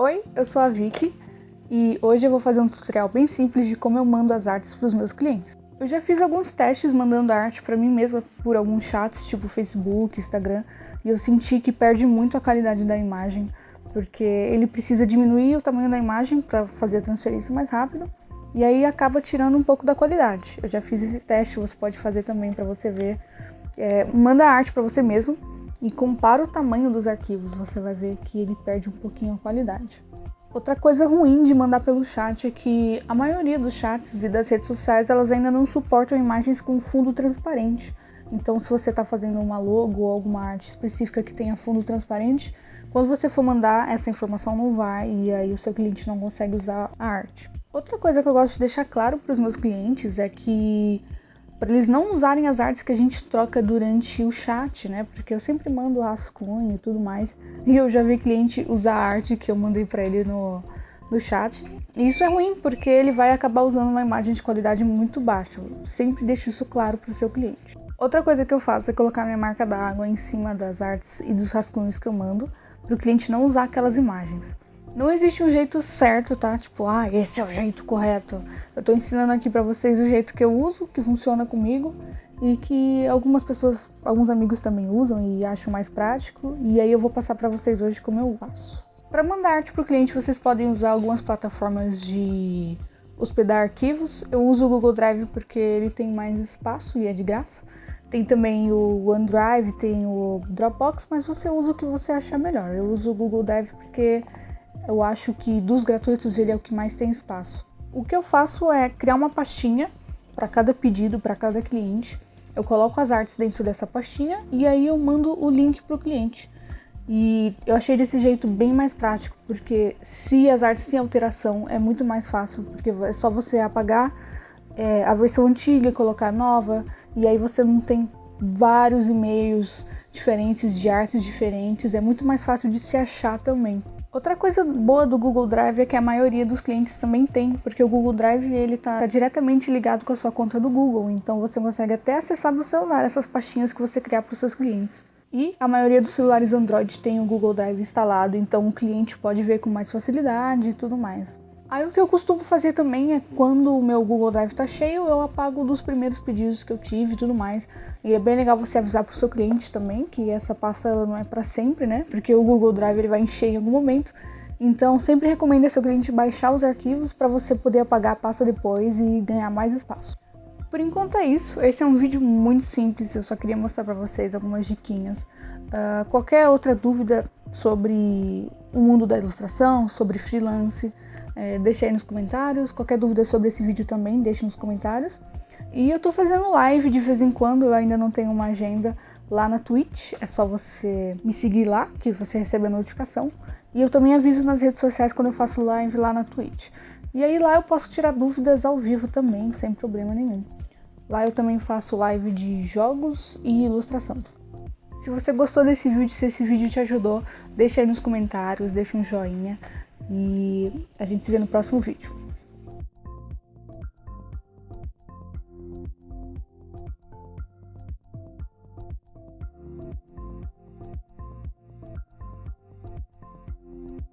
Oi, eu sou a Vicky e hoje eu vou fazer um tutorial bem simples de como eu mando as artes para os meus clientes. Eu já fiz alguns testes mandando arte para mim mesma por alguns chats, tipo Facebook, Instagram, e eu senti que perde muito a qualidade da imagem, porque ele precisa diminuir o tamanho da imagem para fazer a transferência mais rápido, e aí acaba tirando um pouco da qualidade. Eu já fiz esse teste, você pode fazer também para você ver. É, manda a arte para você mesmo e compara o tamanho dos arquivos, você vai ver que ele perde um pouquinho a qualidade. Outra coisa ruim de mandar pelo chat é que a maioria dos chats e das redes sociais elas ainda não suportam imagens com fundo transparente. Então se você está fazendo uma logo ou alguma arte específica que tenha fundo transparente, quando você for mandar essa informação não vai e aí o seu cliente não consegue usar a arte. Outra coisa que eu gosto de deixar claro para os meus clientes é que para eles não usarem as artes que a gente troca durante o chat, né? Porque eu sempre mando rascunho e tudo mais. E eu já vi cliente usar a arte que eu mandei para ele no, no chat. E isso é ruim, porque ele vai acabar usando uma imagem de qualidade muito baixa. Eu sempre deixo isso claro para o seu cliente. Outra coisa que eu faço é colocar minha marca d'água em cima das artes e dos rascunhos que eu mando, para o cliente não usar aquelas imagens. Não existe um jeito certo, tá? Tipo, ah, esse é o jeito correto. Eu tô ensinando aqui pra vocês o jeito que eu uso, que funciona comigo e que algumas pessoas, alguns amigos também usam e acham mais prático. E aí eu vou passar pra vocês hoje como eu faço. Para mandar arte pro cliente, vocês podem usar algumas plataformas de hospedar arquivos. Eu uso o Google Drive porque ele tem mais espaço e é de graça. Tem também o OneDrive, tem o Dropbox, mas você usa o que você achar melhor. Eu uso o Google Drive porque eu acho que dos gratuitos ele é o que mais tem espaço. O que eu faço é criar uma pastinha para cada pedido, para cada cliente. Eu coloco as artes dentro dessa pastinha e aí eu mando o link para o cliente. E eu achei desse jeito bem mais prático, porque se as artes têm alteração é muito mais fácil, porque é só você apagar é, a versão antiga e colocar nova, e aí você não tem vários e-mails diferentes de artes diferentes, é muito mais fácil de se achar também. Outra coisa boa do Google Drive é que a maioria dos clientes também tem, porque o Google Drive ele está diretamente ligado com a sua conta do Google, então você consegue até acessar do celular essas pastinhas que você criar para os seus clientes. E a maioria dos celulares Android tem o Google Drive instalado, então o cliente pode ver com mais facilidade e tudo mais. Aí o que eu costumo fazer também é quando o meu Google Drive está cheio, eu apago dos primeiros pedidos que eu tive e tudo mais. E é bem legal você avisar para o seu cliente também que essa pasta não é para sempre, né? Porque o Google Drive ele vai encher em algum momento. Então sempre recomendo ao seu cliente baixar os arquivos para você poder apagar a pasta depois e ganhar mais espaço. Por enquanto é isso, esse é um vídeo muito simples, eu só queria mostrar para vocês algumas diquinhas. Uh, qualquer outra dúvida sobre o mundo da ilustração, sobre freelance, é, aí nos comentários. Qualquer dúvida sobre esse vídeo também, deixe nos comentários. E eu tô fazendo live de vez em quando, eu ainda não tenho uma agenda lá na Twitch. É só você me seguir lá, que você recebe a notificação. E eu também aviso nas redes sociais quando eu faço live lá na Twitch. E aí lá eu posso tirar dúvidas ao vivo também, sem problema nenhum. Lá eu também faço live de jogos e ilustração. Se você gostou desse vídeo, se esse vídeo te ajudou, deixa aí nos comentários, deixa um joinha. E a gente se vê no próximo vídeo.